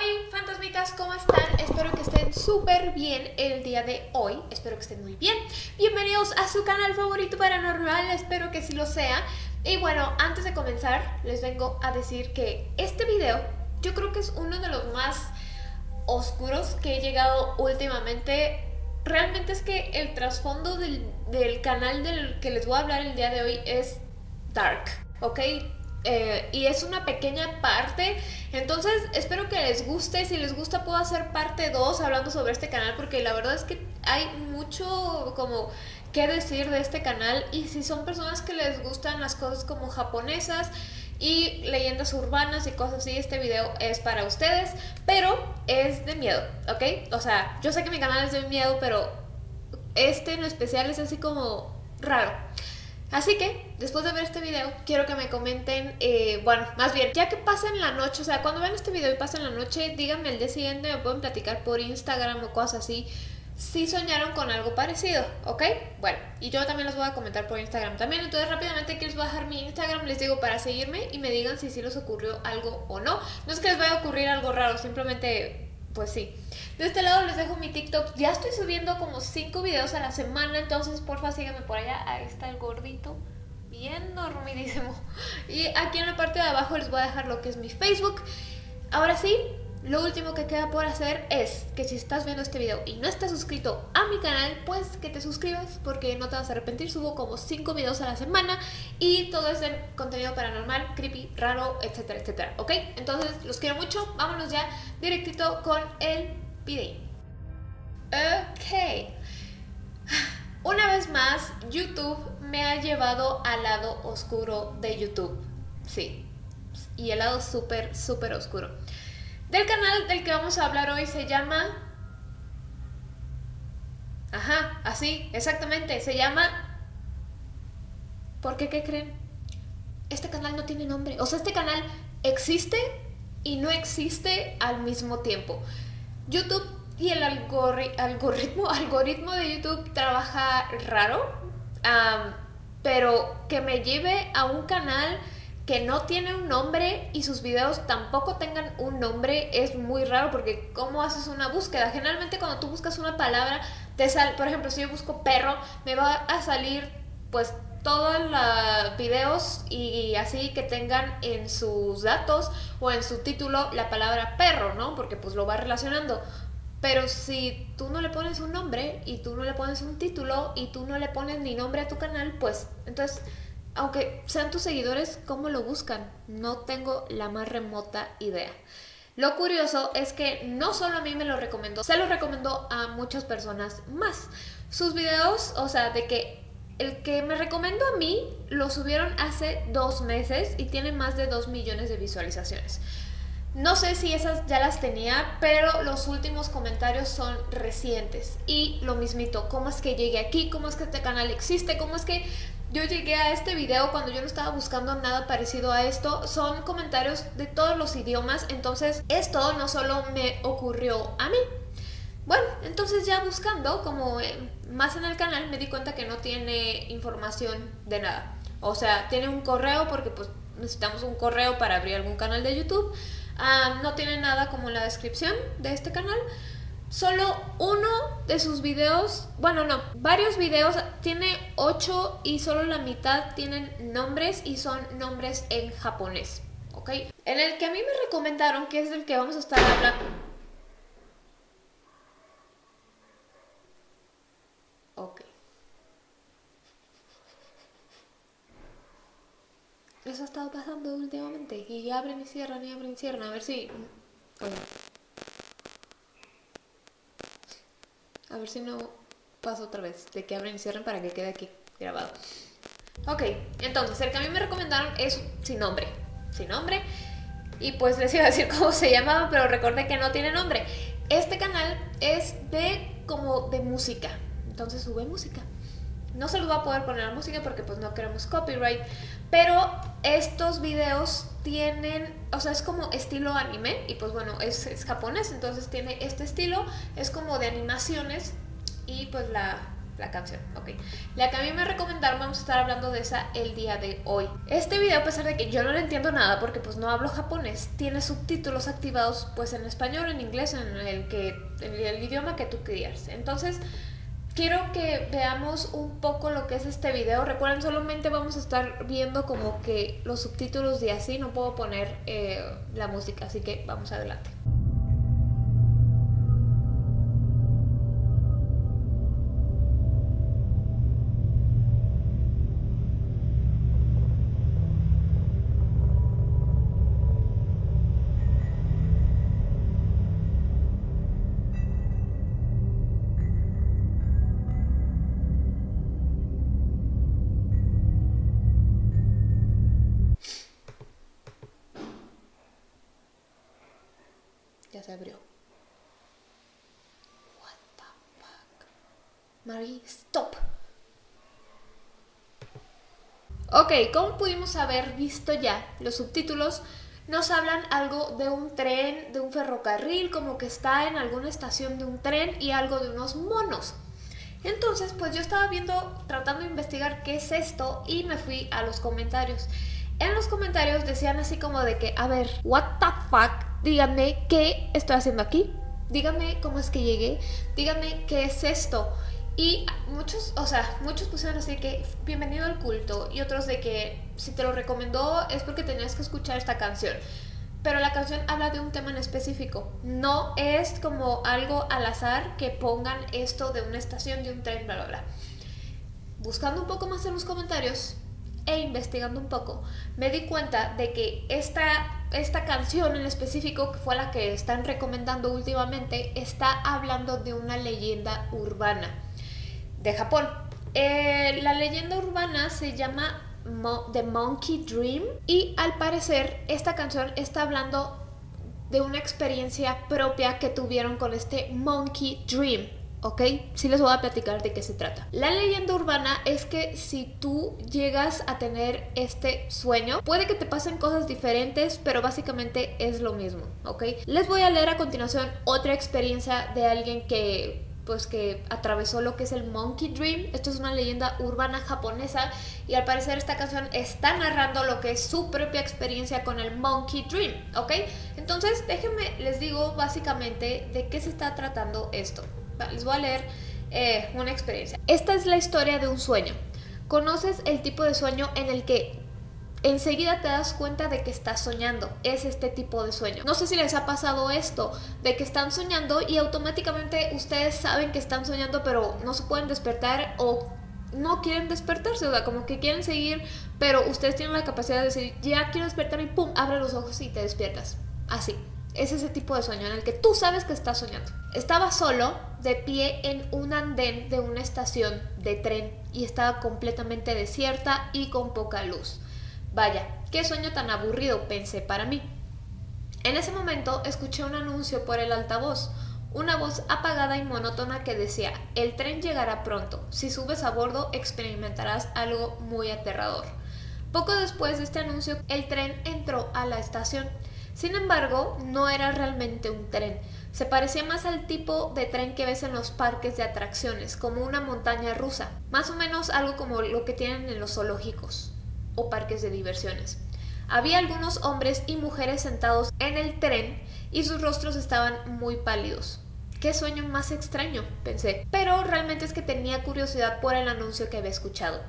Hola fantasmitas, ¿cómo están? Espero que estén súper bien el día de hoy, espero que estén muy bien. Bienvenidos a su canal favorito paranormal, espero que sí lo sea. Y bueno, antes de comenzar, les vengo a decir que este video yo creo que es uno de los más oscuros que he llegado últimamente. Realmente es que el trasfondo del, del canal del que les voy a hablar el día de hoy es dark, ¿ok? Eh, y es una pequeña parte entonces espero que les guste si les gusta puedo hacer parte 2 hablando sobre este canal porque la verdad es que hay mucho como que decir de este canal y si son personas que les gustan las cosas como japonesas y leyendas urbanas y cosas así, este video es para ustedes, pero es de miedo, ¿ok? O sea, yo sé que mi canal es de miedo, pero este en especial es así como raro. Así que, después de ver este video, quiero que me comenten, eh, bueno, más bien, ya que pasen la noche, o sea, cuando vean este video y pasen la noche, díganme el día siguiente, me pueden platicar por Instagram o cosas así, si soñaron con algo parecido, ¿ok? Bueno, y yo también los voy a comentar por Instagram también, entonces rápidamente aquí les voy a dejar mi Instagram, les digo para seguirme y me digan si sí les ocurrió algo o no. No es que les vaya a ocurrir algo raro, simplemente pues sí. De este lado les dejo mi TikTok. Ya estoy subiendo como 5 videos a la semana, entonces porfa síganme por allá. Ahí está el gordito. Bien dormidísimo. Y aquí en la parte de abajo les voy a dejar lo que es mi Facebook. Ahora sí, lo último que queda por hacer es que si estás viendo este video y no estás suscrito a mi canal, pues que te suscribas porque no te vas a arrepentir. Subo como 5 videos a la semana y todo es de contenido paranormal, creepy, raro, etcétera, etcétera. ¿Ok? Entonces los quiero mucho. Vámonos ya directito con el video. Ok. Una vez más, YouTube me ha llevado al lado oscuro de YouTube. Sí. Y el lado súper, súper oscuro. Del canal del que vamos a hablar hoy se llama... Ajá, así, exactamente, se llama... ¿Por qué? ¿Qué creen? Este canal no tiene nombre. O sea, este canal existe y no existe al mismo tiempo. YouTube y el algoritmo, algoritmo de YouTube trabaja raro, pero que me lleve a un canal que no tiene un nombre y sus videos tampoco tengan un nombre es muy raro porque ¿cómo haces una búsqueda? Generalmente cuando tú buscas una palabra, te sale, por ejemplo, si yo busco perro, me va a salir pues todos los videos y así que tengan en sus datos o en su título la palabra perro, ¿no? Porque pues lo va relacionando. Pero si tú no le pones un nombre y tú no le pones un título y tú no le pones ni nombre a tu canal, pues entonces aunque sean tus seguidores, ¿cómo lo buscan? No tengo la más remota idea. Lo curioso es que no solo a mí me lo recomendó, se lo recomendó a muchas personas más. Sus videos, o sea, de que el que me recomendó a mí lo subieron hace dos meses y tiene más de dos millones de visualizaciones. No sé si esas ya las tenía, pero los últimos comentarios son recientes. Y lo mismito, ¿cómo es que llegué aquí? ¿Cómo es que este canal existe? ¿Cómo es que yo llegué a este video cuando yo no estaba buscando nada parecido a esto. Son comentarios de todos los idiomas, entonces esto no solo me ocurrió a mí. Bueno, entonces ya buscando como eh, más en el canal me di cuenta que no tiene información de nada. O sea, tiene un correo porque pues necesitamos un correo para abrir algún canal de YouTube. Ah, no tiene nada como en la descripción de este canal. Solo uno de sus videos, bueno no, varios videos, tiene 8 y solo la mitad tienen nombres y son nombres en japonés, ¿ok? En el que a mí me recomendaron, que es el que vamos a estar hablando... Ok. Eso ha estado pasando últimamente y abren y cierran y abren y cierran, a ver si... ver si no pasa otra vez, de que abren y cierren para que quede aquí grabado. Ok, entonces el que a mí me recomendaron es sin nombre. Sin nombre. Y pues les iba a decir cómo se llamaba, pero recordé que no tiene nombre. Este canal es de como de música. Entonces sube música. No se los va a poder poner la música porque pues no queremos copyright. Pero estos videos tienen, o sea, es como estilo anime. Y pues bueno, es, es japonés, entonces tiene este estilo. Es como de animaciones. Y pues la, la canción, ok. La que a mí me recomendaron, vamos a estar hablando de esa el día de hoy. Este video, a pesar de que yo no le entiendo nada porque pues no hablo japonés, tiene subtítulos activados pues en español, en inglés, en el, que, en el idioma que tú quieras. Entonces, quiero que veamos un poco lo que es este video. Recuerden, solamente vamos a estar viendo como que los subtítulos de así, no puedo poner eh, la música, así que vamos adelante. Abrió. What the fuck? Marie, stop. Ok, como pudimos haber visto ya, los subtítulos nos hablan algo de un tren, de un ferrocarril, como que está en alguna estación de un tren y algo de unos monos. Entonces, pues yo estaba viendo, tratando de investigar qué es esto y me fui a los comentarios. En los comentarios decían así como de que, a ver, what the fuck díganme qué estoy haciendo aquí, díganme cómo es que llegué, díganme qué es esto. Y muchos, o sea, muchos pusieron así que bienvenido al culto y otros de que si te lo recomendó es porque tenías que escuchar esta canción. Pero la canción habla de un tema en específico. No es como algo al azar que pongan esto de una estación, de un tren, bla, bla, bla. Buscando un poco más en los comentarios e investigando un poco, me di cuenta de que esta esta canción en específico, que fue la que están recomendando últimamente, está hablando de una leyenda urbana de Japón. Eh, la leyenda urbana se llama The Monkey Dream y al parecer esta canción está hablando de una experiencia propia que tuvieron con este Monkey Dream. ¿Ok? Sí les voy a platicar de qué se trata. La leyenda urbana es que si tú llegas a tener este sueño, puede que te pasen cosas diferentes, pero básicamente es lo mismo, ¿ok? Les voy a leer a continuación otra experiencia de alguien que pues que atravesó lo que es el Monkey Dream. Esto es una leyenda urbana japonesa y al parecer esta canción está narrando lo que es su propia experiencia con el Monkey Dream, ¿ok? Entonces déjenme, les digo básicamente de qué se está tratando esto les voy a leer eh, una experiencia. Esta es la historia de un sueño. Conoces el tipo de sueño en el que enseguida te das cuenta de que estás soñando. Es este tipo de sueño. No sé si les ha pasado esto, de que están soñando y automáticamente ustedes saben que están soñando, pero no se pueden despertar o no quieren despertarse, o sea, como que quieren seguir, pero ustedes tienen la capacidad de decir, ya quiero despertar y pum, abre los ojos y te despiertas. Así. Es ese tipo de sueño en el que tú sabes que estás soñando. Estaba solo, de pie en un andén de una estación de tren y estaba completamente desierta y con poca luz. Vaya, qué sueño tan aburrido, pensé para mí. En ese momento escuché un anuncio por el altavoz, una voz apagada y monótona que decía, el tren llegará pronto, si subes a bordo experimentarás algo muy aterrador. Poco después de este anuncio, el tren entró a la estación. Sin embargo, no era realmente un tren. Se parecía más al tipo de tren que ves en los parques de atracciones, como una montaña rusa, más o menos algo como lo que tienen en los zoológicos o parques de diversiones. Había algunos hombres y mujeres sentados en el tren y sus rostros estaban muy pálidos. Qué sueño más extraño, pensé. Pero realmente es que tenía curiosidad por el anuncio que había escuchado.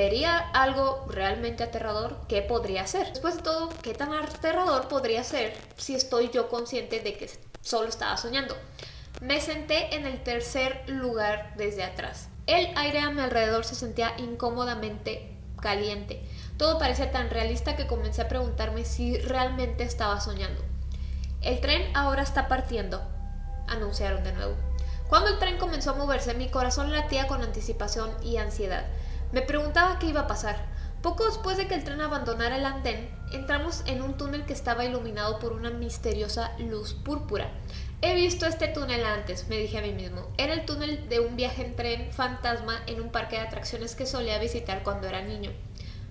¿Vería algo realmente aterrador? ¿Qué podría ser? Después de todo, ¿qué tan aterrador podría ser si estoy yo consciente de que solo estaba soñando? Me senté en el tercer lugar desde atrás. El aire a mi alrededor se sentía incómodamente caliente. Todo parecía tan realista que comencé a preguntarme si realmente estaba soñando. El tren ahora está partiendo, anunciaron de nuevo. Cuando el tren comenzó a moverse, mi corazón latía con anticipación y ansiedad. Me preguntaba qué iba a pasar. Poco después de que el tren abandonara el andén, entramos en un túnel que estaba iluminado por una misteriosa luz púrpura. He visto este túnel antes, me dije a mí mismo. Era el túnel de un viaje en tren fantasma en un parque de atracciones que solía visitar cuando era niño.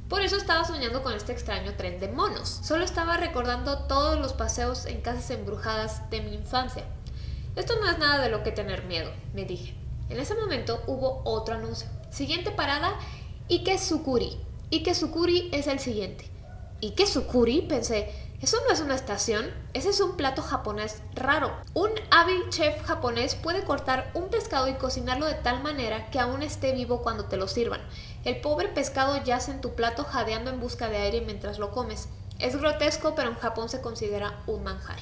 Por eso estaba soñando con este extraño tren de monos. Solo estaba recordando todos los paseos en casas embrujadas de mi infancia. Esto no es nada de lo que tener miedo, me dije. En ese momento hubo otro anuncio. Siguiente parada, Ike Sukuri. Ike Sukuri es el siguiente. Ike Sukuri, pensé, eso no es una estación, ese es un plato japonés raro. Un hábil chef japonés puede cortar un pescado y cocinarlo de tal manera que aún esté vivo cuando te lo sirvan. El pobre pescado yace en tu plato jadeando en busca de aire mientras lo comes. Es grotesco, pero en Japón se considera un manjar.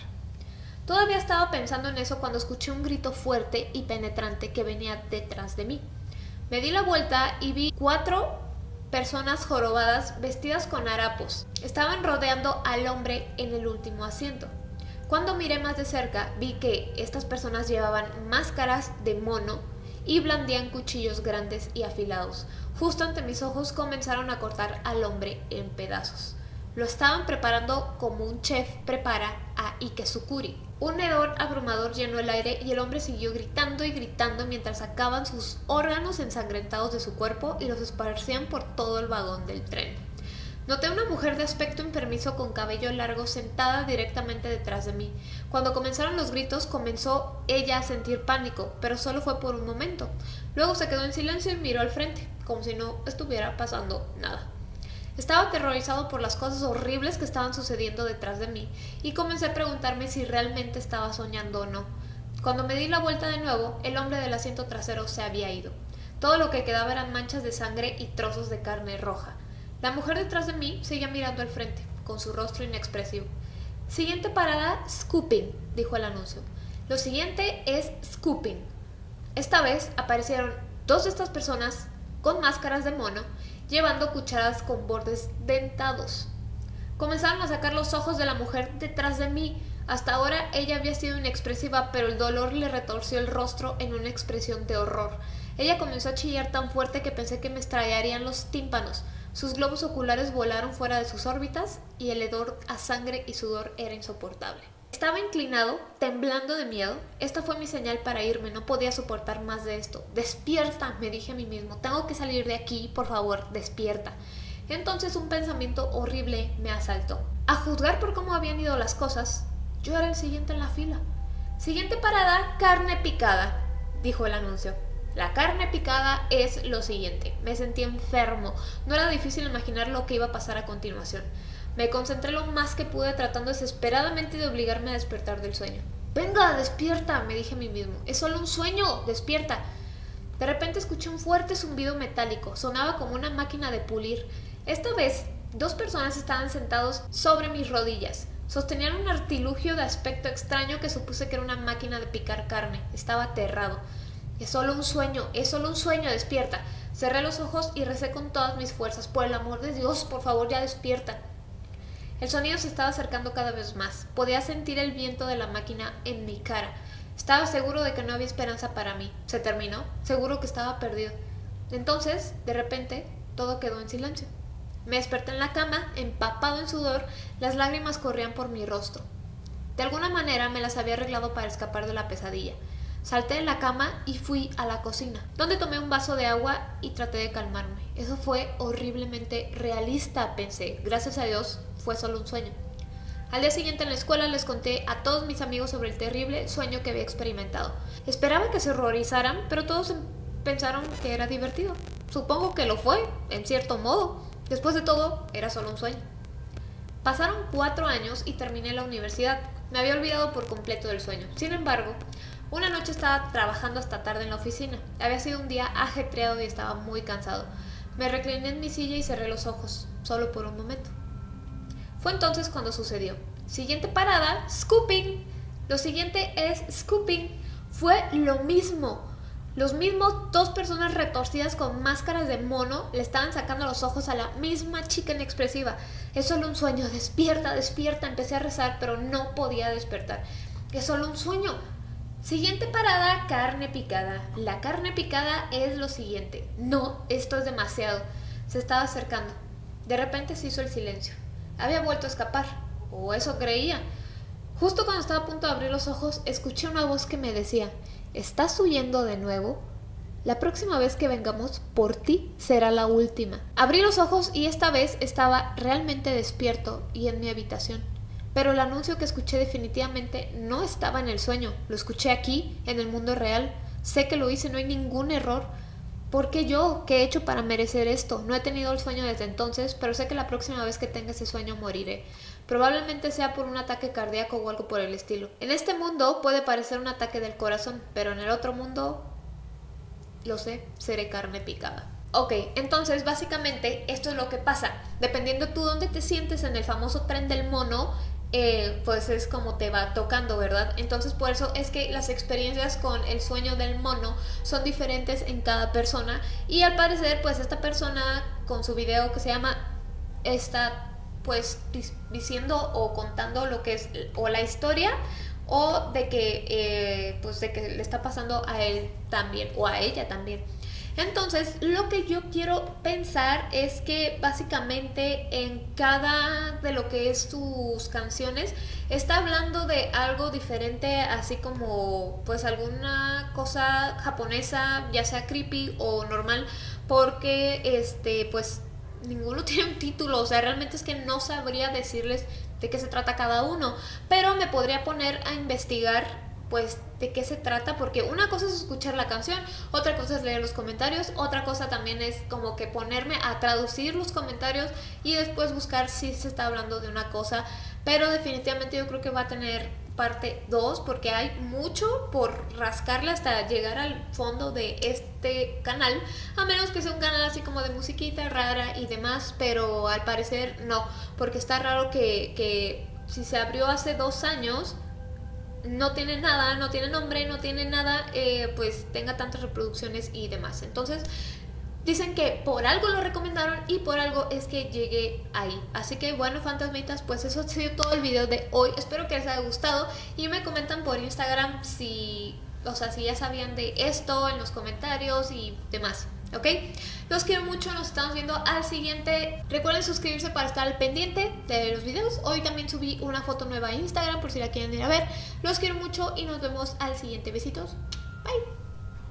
Todavía estaba pensando en eso cuando escuché un grito fuerte y penetrante que venía detrás de mí. Me di la vuelta y vi cuatro personas jorobadas vestidas con harapos. Estaban rodeando al hombre en el último asiento. Cuando miré más de cerca, vi que estas personas llevaban máscaras de mono y blandían cuchillos grandes y afilados. Justo ante mis ojos comenzaron a cortar al hombre en pedazos. Lo estaban preparando como un chef prepara a Ikesukuri. Un hedor abrumador llenó el aire y el hombre siguió gritando y gritando mientras sacaban sus órganos ensangrentados de su cuerpo y los esparcían por todo el vagón del tren. Noté una mujer de aspecto enfermizo con cabello largo sentada directamente detrás de mí. Cuando comenzaron los gritos comenzó ella a sentir pánico, pero solo fue por un momento. Luego se quedó en silencio y miró al frente, como si no estuviera pasando nada. Estaba aterrorizado por las cosas horribles que estaban sucediendo detrás de mí y comencé a preguntarme si realmente estaba soñando o no. Cuando me di la vuelta de nuevo, el hombre del asiento trasero se había ido. Todo lo que quedaba eran manchas de sangre y trozos de carne roja. La mujer detrás de mí seguía mirando al frente, con su rostro inexpresivo. Siguiente parada, scooping, dijo el anuncio. Lo siguiente es scooping. Esta vez aparecieron dos de estas personas con máscaras de mono llevando cucharadas con bordes dentados. Comenzaron a sacar los ojos de la mujer detrás de mí. Hasta ahora ella había sido inexpresiva, pero el dolor le retorció el rostro en una expresión de horror. Ella comenzó a chillar tan fuerte que pensé que me estrellarían los tímpanos. Sus globos oculares volaron fuera de sus órbitas y el hedor a sangre y sudor era insoportable. Estaba inclinado, temblando de miedo. Esta fue mi señal para irme, no podía soportar más de esto. Despierta, me dije a mí mismo, tengo que salir de aquí, por favor, despierta. Entonces un pensamiento horrible me asaltó. A juzgar por cómo habían ido las cosas, yo era el siguiente en la fila. Siguiente parada, carne picada, dijo el anuncio. La carne picada es lo siguiente. Me sentí enfermo. No era difícil imaginar lo que iba a pasar a continuación. Me concentré lo más que pude tratando desesperadamente de obligarme a despertar del sueño. Venga, despierta, me dije a mí mismo. Es solo un sueño, despierta. De repente escuché un fuerte zumbido metálico. Sonaba como una máquina de pulir. Esta vez, dos personas estaban sentados sobre mis rodillas. Sostenían un artilugio de aspecto extraño que supuse que era una máquina de picar carne. Estaba aterrado. Es solo un sueño, es solo un sueño, despierta. Cerré los ojos y recé con todas mis fuerzas. Por el amor de Dios, por favor, ya despierta. El sonido se estaba acercando cada vez más. Podía sentir el viento de la máquina en mi cara. Estaba seguro de que no había esperanza para mí. Se terminó. Seguro que estaba perdido. Entonces, de repente, todo quedó en silencio. Me desperté en la cama, empapado en sudor, las lágrimas corrían por mi rostro. De alguna manera me las había arreglado para escapar de la pesadilla. Salté de la cama y fui a la cocina, donde tomé un vaso de agua y traté de calmarme. Eso fue horriblemente realista, pensé. Gracias a Dios fue solo un sueño. Al día siguiente en la escuela les conté a todos mis amigos sobre el terrible sueño que había experimentado. Esperaba que se horrorizaran, pero todos pensaron que era divertido. Supongo que lo fue, en cierto modo. Después de todo, era solo un sueño. Pasaron cuatro años y terminé la universidad. Me había olvidado por completo del sueño. Sin embargo, una noche estaba trabajando hasta tarde en la oficina. Había sido un día ajetreado y estaba muy cansado. Me recliné en mi silla y cerré los ojos, solo por un momento. Fue entonces cuando sucedió. Siguiente parada, scooping. Lo siguiente es scooping. Fue lo mismo. Los mismos dos personas retorcidas con máscaras de mono le estaban sacando los ojos a la misma chica inexpresiva. Es solo un sueño. Despierta, despierta. Empecé a rezar, pero no podía despertar. Es solo un sueño. Siguiente parada, carne picada. La carne picada es lo siguiente. No, esto es demasiado. Se estaba acercando. De repente se hizo el silencio. Había vuelto a escapar, o eso creía. Justo cuando estaba a punto de abrir los ojos, escuché una voz que me decía, ¿estás huyendo de nuevo? La próxima vez que vengamos por ti será la última. Abrí los ojos y esta vez estaba realmente despierto y en mi habitación. Pero el anuncio que escuché definitivamente no estaba en el sueño, lo escuché aquí, en el mundo real. sé que lo hice, no hay ningún error. ¿Por qué yo? ¿Qué he hecho para merecer esto? No he tenido el sueño desde entonces, pero sé que la próxima vez que tenga ese sueño moriré. Probablemente sea por un ataque cardíaco o algo por el estilo. En este mundo puede parecer un ataque del corazón, pero en el otro mundo, lo sé, seré carne picada. Ok, entonces básicamente esto es lo que pasa. Dependiendo tú dónde te sientes en el famoso tren del mono, eh, pues es como te va tocando, ¿verdad? Entonces por eso es que las experiencias con el sueño del mono son diferentes en cada persona y al parecer pues esta persona con su video que se llama está pues diciendo o contando lo que es o la historia o de que eh, pues de que le está pasando a él también o a ella también. Entonces, lo que yo quiero pensar es que básicamente en cada de lo que es sus canciones está hablando de algo diferente, así como pues alguna cosa japonesa, ya sea creepy o normal, porque este pues ninguno tiene un título, o sea, realmente es que no sabría decirles de qué se trata cada uno, pero me podría poner a investigar pues de qué se trata, porque una cosa es escuchar la canción, otra cosa es leer los comentarios, otra cosa también es como que ponerme a traducir los comentarios y después buscar si se está hablando de una cosa, pero definitivamente yo creo que va a tener parte 2 porque hay mucho por rascarle hasta llegar al fondo de este canal, a menos que sea un canal así como de musiquita rara y demás, pero al parecer no, porque está raro que, que si se abrió hace dos años, no tiene nada, no tiene nombre, no tiene nada, eh, pues tenga tantas reproducciones y demás. Entonces, dicen que por algo lo recomendaron y por algo es que llegué ahí. Así que bueno, fantasmitas, pues eso ha sido todo el video de hoy. Espero que les haya gustado y me comentan por Instagram si, o sea, si ya sabían de esto en los comentarios y demás. ¿Ok? Los quiero mucho, nos estamos viendo al siguiente. Recuerden suscribirse para estar al pendiente de los videos. Hoy también subí una foto nueva a Instagram por si la quieren ir a ver. Los quiero mucho y nos vemos al siguiente. Besitos. Bye.